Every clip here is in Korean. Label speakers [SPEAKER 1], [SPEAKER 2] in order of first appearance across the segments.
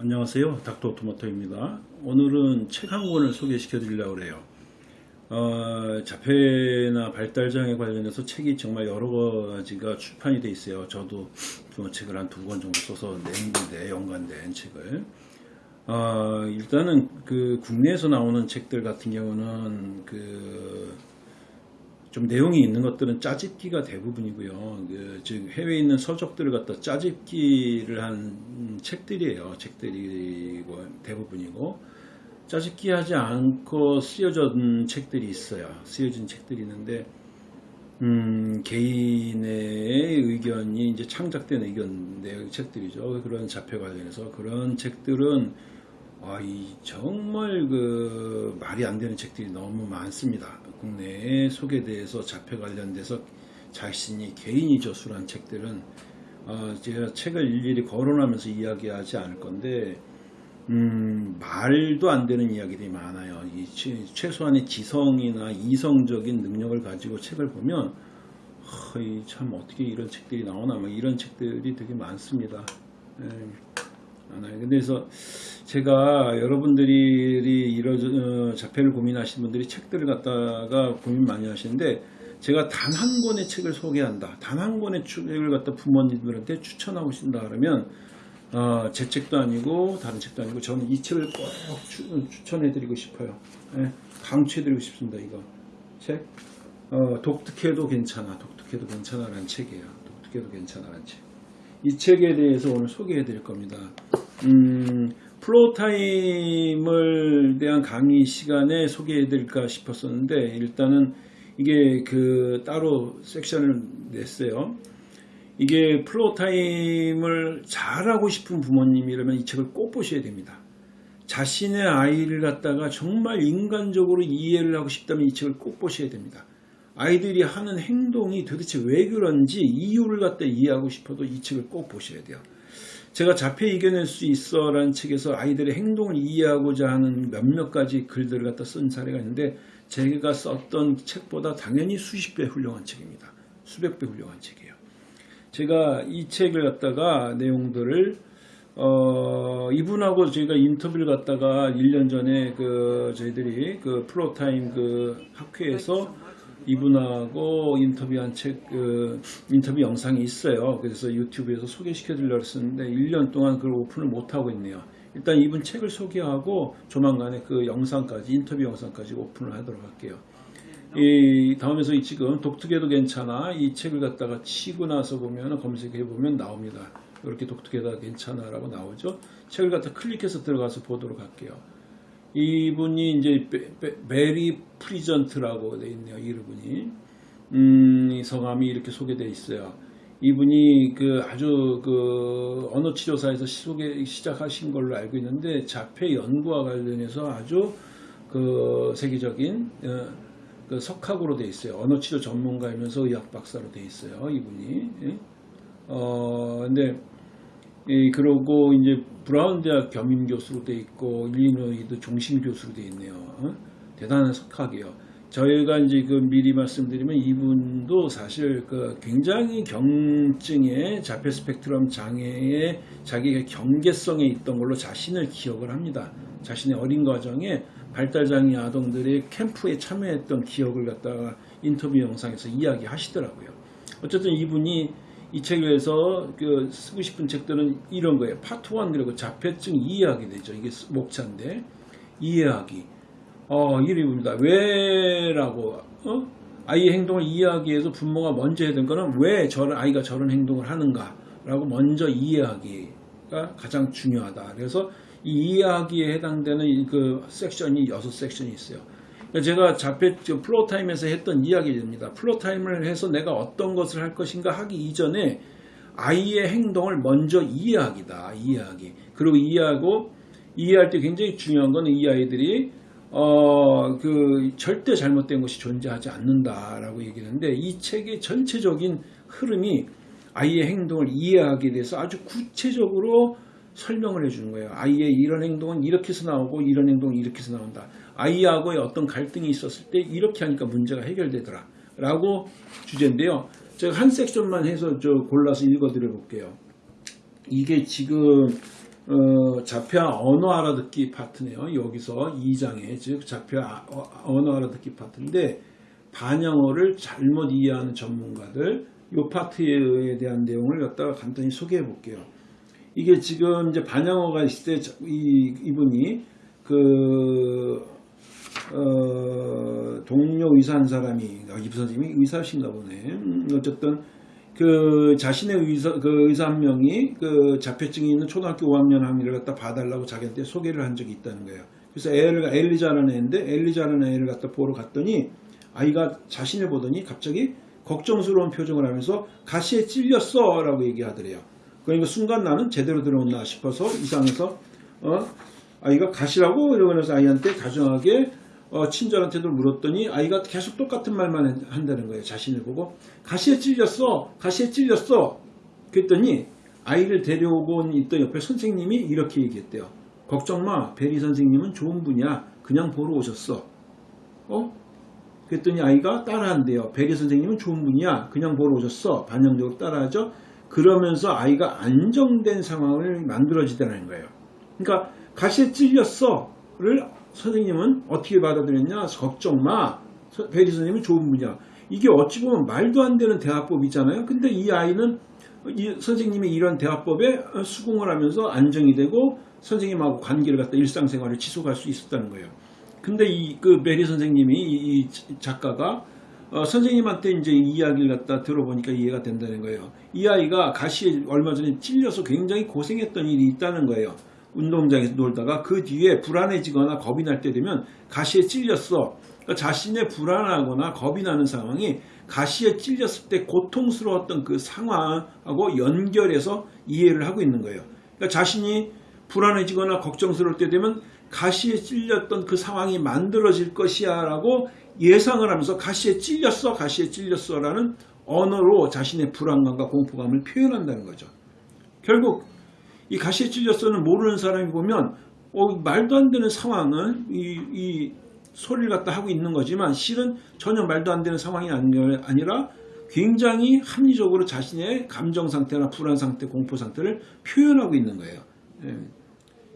[SPEAKER 1] 안녕하세요. 닥터 토마토입니다. 오늘은 책 한 권을 소개시켜 드리려고 해요. 어, 자폐나 발달장애 관련해서 책이 정말 여러 가지가 출판이 돼 있어요. 저도 그 책을 한 두 권 정도 써서 낸데 연관된 책을. 어, 일단은 그 국내에서 나오는 책들 같은 경우는 그 좀 내용이 있는 것들은 짜집기가 대부분이고요. 그, 즉 해외에 있는 서적들을 갖다 짜집기를 한 음, 책들이에요. 책들이 대부분이고 짜집기 하지 않고 쓰여진 책들이 있어요. 쓰여진 책들이 있는데 음, 개인의 의견이 이제 창작된 의견 내용 책들이죠. 그런 자폐 관련해서 그런 책들은 아, 이 정말 그 말이 안 되는 책들이 너무 많습니다. 국내에 소개돼서 자폐 관련돼서 자신이 개인이 저술한 책들은 어, 제가 책을 일일이 거론하면서 이야기하지 않을 건데 음, 말도 안 되는 이야기들이 많아요. 이 최- 최소한의 지성이나 이성적인 능력을 가지고 책을 보면 아, 이참 어떻게 이런 책들이 나오나 막 이런 책들이 되게 많습니다. 예. 그래서 제가 여러분들이 이런 어, 자폐를 고민하시는 분들이 책들을 갖다가 고민 많이 하시는데 제가 단 한 권의 책을 소개한다. 단 한 권의 책을 갖다 부모님들한테 추천하고 싶다 그러면 어, 제 책도 아니고 다른 책도 아니고 저는 이 책을 꼭 추, 추천해드리고 싶어요. 예, 강추해드리고 싶습니다. 이거 책 어, 독특해도 괜찮아. 독특해도 괜찮아라는 책이에요. 독특해도 괜찮아라는 책. 이 책에 대해서 오늘 소개해 드릴 겁니다. 음, Floortime을 대한 강의 시간에 소개해 드릴까 싶었었는데 일단은 이게 그 따로 섹션을 냈어요. 이게 floortime을 잘하고 싶은 부모님이라면 이 책을 꼭 보셔야 됩니다. 자신의 아이를 갖다가 정말 인간적으로 이해를 하고 싶다면 이 책을 꼭 보셔야 됩니다. 아이들이 하는 행동이 도대체 왜 그런지 이유를 갖다 이해하고 싶어도 이 책을 꼭 보셔야 돼요. 제가 자폐 이겨낼 수 있어 라는 책에서 아이들의 행동을 이해하고자 하는 몇몇 가지 글들을 갖다 쓴 사례가 있는데 제가 썼던 책보다 당연히 수십 배 훌륭한 책입니다. 수백 배 훌륭한 책이에요. 제가 이 책을 갖다가 내용들을 어, 이분하고 저희가 인터뷰를 갖다가 1년 전에 그 저희들이 그 프로타임 그 학회에서 이분하고 인터뷰한 책, 그 인터뷰 영상이 있어요. 그래서 유튜브에서 소개시켜 드리려고 했었는데 1년 동안 그걸 오픈을 못하고 있네요. 일단 이분 책을 소개하고 조만간에 그 영상까지, 인터뷰 영상까지 오픈을 하도록 할게요. 이 다음에서 이 지금 독특해도 괜찮아 이 책을 갖다가 치고 나서 보면 검색해 보면 나옵니다. 이렇게 독특해도 괜찮아 라고 나오죠. 책을 갖다 클릭해서 들어가서 보도록 할게요. 이분이 이제 배리 프리전트라고 돼 있네요. 이분이 음, 이 성함이 이렇게 소개돼 있어요. 이분이 그 아주 그 언어 치료사에서 소개 시작하신 걸로 알고 있는데 자폐 연구와 관련해서 아주 그 세계적인 어, 그 석학으로 돼 있어요. 언어 치료 전문가이면서 의학 박사로 돼 있어요. 이분이. 예? 어 근데 이 그러고 이제 브라운 대학 겸임 교수로 돼 있고 일리노이도 종심 교수로 돼 있네요. 어? 대단한 석학이에요. 저희가 이제 그 미리 말씀드리면 이분도 사실 그 굉장히 경증의 자폐 스펙트럼 장애의 자기가 경계성에 있던 걸로 자신을 기억을 합니다. 자신의 어린 과정에 발달장애 아동들의 캠프에 참여했던 기억을 갖다가 인터뷰 영상에서 이야기하시더라고요. 어쨌든 이분이 이 책에서 그 쓰고 싶은 책들은 이런 거예요. 파트 1 그리고 자폐증 이해하기 되죠. 이게 목차인데 이해하기. 어, 이름입니다. 왜라고 어? 아이의 행동을 이해하기 위해서 부모가 먼저 해야 되는 거는 왜 저런 아이가 저런 행동을 하는가라고 먼저 이해하기가 가장 중요하다. 그래서 이 이해하기에 해당되는 이그 섹션이 여섯 섹션이 있어요. 그러니까 제가 자폐 저 floortime에서 했던 이야기입니다. floortime을 해서 내가 어떤 것을 할 것인가 하기 이전에 아이의 행동을 먼저 이해하기다. 이해하기. 그리고 이해하고 이해할 때 굉장히 중요한 건 이 아이들이 어, 그, 절대 잘못된 것이 존재하지 않는다라고 얘기하는데, 이 책의 전체적인 흐름이 아이의 행동을 이해하기 위해서 아주 구체적으로 설명을 해주는 거예요. 아이의 이런 행동은 이렇게 해서 나오고, 이런 행동은 이렇게 해서 나온다. 아이하고의 어떤 갈등이 있었을 때, 이렇게 하니까 문제가 해결되더라. 라고 주제인데요. 제가 한 섹션만 해서 저 골라서 읽어 드려 볼게요. 이게 지금 어, 자폐아 언어 알아듣기 파트네요. 여기서 2장에 즉 자폐아 어, 언어 알아듣기 파트인데 반영어를 잘못 이해하는 전문가들 이 파트에 대한 내용을 갖다가 간단히 소개해 볼게요. 이게 지금 이제 반영어가 있을 때 이, 이분이 그 어, 동료 의사 한 사람이 아, 이 선생님이 의사신가 보네. 음, 어쨌든 그 자신의 의사 그 의사 한 명이 그 자폐증이 있는 초등학교 5학년 학위를 갖다 봐달라고 자기한테 소개를 한 적이 있다는 거예요. 그래서 애를 엘리자라는 애인데 엘리자라는 애를 갖다 보러 갔더니 아이가 자신을 보더니 갑자기 걱정스러운 표정을 하면서 가시에 찔렸어 라고 얘기하더래요. 그러니까 순간 나는 제대로 들어온다 싶어서 이상해서 어 아이가 가시라고 이러면서 아이한테 다정하게 어, 친절한테도 물었더니 아이가 계속 똑같은 말만 한다는 거예요. 자신을 보고 가시에 찔렸어, 가시에 찔렸어. 그랬더니 아이를 데려오고 있던 옆에 선생님이 이렇게 얘기했대요. 걱정 마, 베리 선생님은 좋은 분이야. 그냥 보러 오셨어. 어? 그랬더니 아이가 따라한대요. 베리 선생님은 좋은 분이야. 그냥 보러 오셨어. 반영적으로 따라하죠. 그러면서 아이가 안정된 상황을 만들어지다는 거예요. 그러니까 가시에 찔렸어를 선생님은 어떻게 받아들였냐? 걱정 마. 베리 선생님은 좋은 분이야. 이게 어찌 보면 말도 안 되는 대화법이잖아요. 근데 이 아이는 이 선생님이 이런 대화법에 수긍을 하면서 안정이 되고 선생님하고 관계를 갖다 일상생활을 지속할 수 있었다는 거예요. 근데 이그 베리 선생님이 이, 이 작가가 어, 선생님한테 이제 이 이야기를 갖다 들어보니까 이해가 된다는 거예요. 이 아이가 가시에 얼마 전에 찔려서 굉장히 고생했던 일이 있다는 거예요. 운동장에서 놀다가 그 뒤에 불안해지거나 겁이 날 때 되면 가시에 찔렸어. 그러니까 자신의 불안하거나 겁이 나는 상황이 가시에 찔렸을 때 고통스러웠던 그 상황하고 연결해서 이해를 하고 있는 거예요. 그러니까 자신이 불안해지거나 걱정스러울 때 되면 가시에 찔렸던 그 상황이 만들어질 것이야 라고 예상을 하면서 가시에 찔렸어 가시에 찔렸어 라는 언어로 자신의 불안감과 공포감을 표현한다는 거죠. 결국 이 가시에 찔렸어는 모르는 사람이 보면 어, 말도 안 되는 상황은 이, 이 소리를 갖다 하고 있는 거지만 실은 전혀 말도 안 되는 상황이 아니라 굉장히 합리적으로 자신의 감정 상태나 불안 상태, 공포 상태를 표현하고 있는 거예요. 예.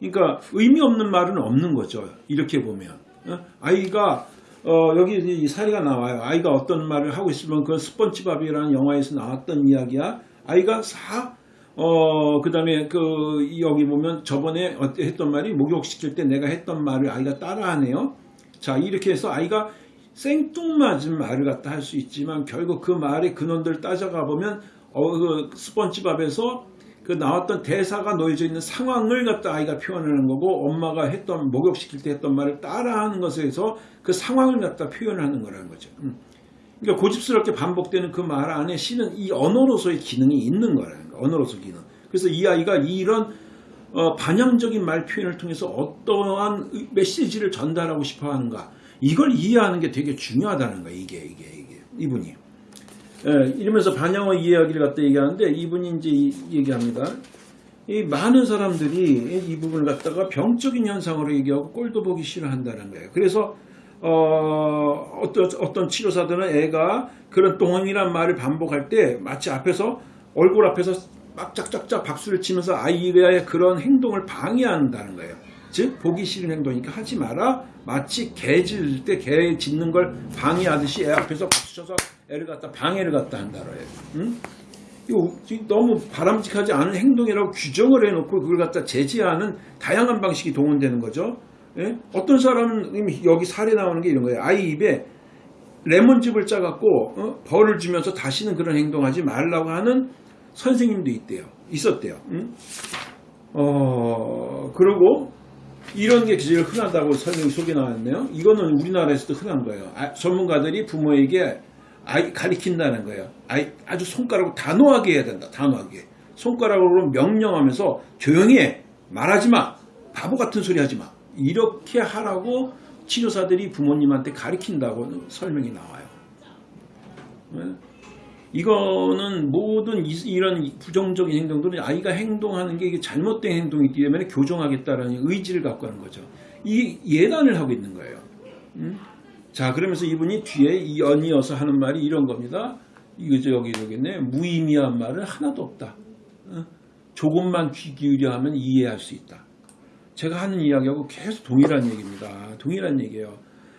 [SPEAKER 1] 그러니까 의미 없는 말은 없는 거죠. 이렇게 보면 어? 아이가 어, 여기 이 사례가 나와요. 아이가 어떤 말을 하고 있으면 그 스펀지밥이라는 영화에서 나왔던 이야기야. 아이가 사 어, 그 다음에 그, 여기 보면 저번에 했던 말이 목욕시킬 때 내가 했던 말을 아이가 따라하네요. 자, 이렇게 해서 아이가 생뚱맞은 말을 갖다 할 수 있지만 결국 그 말의 근원들을 따져가 보면 어, 그 스펀지밥에서 그 나왔던 대사가 놓여져 있는 상황을 갖다 아이가 표현하는 거고 엄마가 했던 목욕시킬 때 했던 말을 따라하는 것에서 그 상황을 갖다 표현하는 거라는 거죠. 음. 그러니까 고집스럽게 반복되는 그 말 안에 시는 이 언어로서의 기능이 있는 거라는 거예요. 언어로서 기능. 그래서 이 아이가 이런 어, 반영적인 말 표현을 통해서 어떠한 메시지를 전달하고 싶어 하는가 이걸 이해하는 게 되게 중요하다는 거예요. 이게 이게 이게 이분이. 예, 이러면서 반영어 이야기를 갖다 얘기하는데 이분이 이제 얘기합니다. 이 많은 사람들이 이 부분을 갖다가 병적인 현상으로 얘기하고 꼴도 보기 싫어한다는 거예요. 그래서 어, 어떤, 어떤 치료사들은 애가 그런 동원이란 말을 반복할 때 마치 앞에서 얼굴 앞에서 막 짝짝짝 박수를 치면서 아이의 그런 행동을 방해한다는 거예요. 즉 보기 싫은 행동이니까 하지 마라. 마치 개 짖을 때 개 짖는 걸 방해하듯이 애 앞에서 박수 쳐서 애를 갖다 방해를 갖다 한다로 해요. 응? 이거 너무 바람직하지 않은 행동이라고 규정을 해놓고 그걸 갖다 제지하는 다양한 방식이 동원되는 거죠. 예? 어떤 사람은 여기 사례 나오는 게 이런 거예요. 아이 입에 레몬즙을 짜갖고 어? 벌을 주면서 다시는 그런 행동하지 말라고 하는 선생님도 있대요. 있었대요. 응? 어 그리고 이런 게 제일 흔하다고 설명이 속에 나왔네요. 이거는 우리나라에서도 흔한 거예요. 아, 전문가들이 부모에게 아이 가리킨다는 거예요. 아이 아주 손가락으로 단호하게 해야 된다. 단호하게. 손가락으로 명령하면서 조용히 해. 말하지 마. 바보 같은 소리 하지 마. 이렇게 하라고 치료사들이 부모님한테 가리킨다고 설명이 나와요. 네? 이거는 모든 이런 부정적인 행동들은 아이가 행동하는 게 잘못된 행동이기 때문에 교정하겠다라는 의지를 갖고 하는 거죠. 이 예단을 하고 있는 거예요. 음? 자 그러면서 이분이 뒤에 연이어서 하는 말이 이런 겁니다. 이거 여기 여기네 무의미한 말은 하나도 없다. 어? 조금만 귀 기울여 하면 이해할 수 있다. 제가 하는 이야기하고 계속 동일한 얘기입니다. 동일한 얘기예요.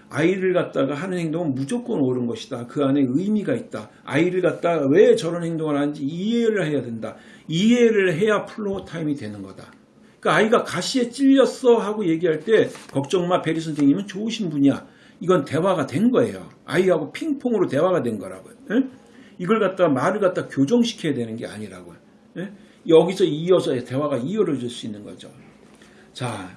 [SPEAKER 1] 아이를 갖다가 하는 행동은 무조건 옳은 것이다. 그 안에 의미가 있다. 아이를 갖다가 왜 저런 행동을 하는지 이해를 해야 된다. 이해를 해야 floortime이 되는 거다. 그러니까 아이가 가시에 찔렸어 하고 얘기할 때 걱정 마 배리 선생님은 좋으신 분이야. 이건 대화가 된 거예요. 아이하고 핑퐁으로 대화가 된 거라고요. 예? 이걸 갖다 말을 갖다 교정시켜야 되는 게 아니라고요. 예? 여기서 이어서 대화가 이어질 수 있는 거죠. 자,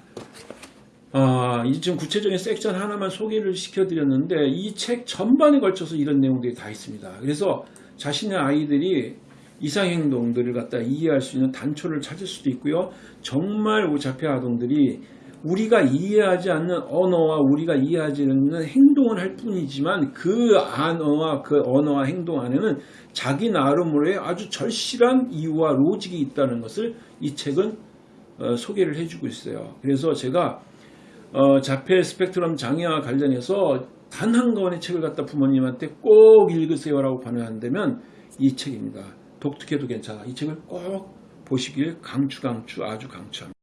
[SPEAKER 1] 아, 이 지금 구체적인 섹션 하나만 소개를 시켜드렸는데 이 책 전반에 걸쳐서 이런 내용들이 다 있습니다. 그래서 자신의 아이들이 이상행동들을 갖다 이해할 수 있는 단초를 찾을 수도 있고요. 정말 오자폐 아동들이 우리가 이해하지 않는 언어와 우리가 이해하지 않는 행동을 할 뿐이지만 그 언어와 그 언어와 행동 안에는 자기 나름으로의 아주 절실한 이유와 로직이 있다는 것을 이 책은 어, 소개를 해주고 있어요. 그래서 제가 어, 자폐 스펙트럼 장애와 관련해서 단 한 권의 책을 갖다 부모님한테 꼭 읽으세요라고 권유한다면 이 책입니다. 독특해도 괜찮아. 이 책을 꼭 보시길 강추 강추 아주 강추합니다.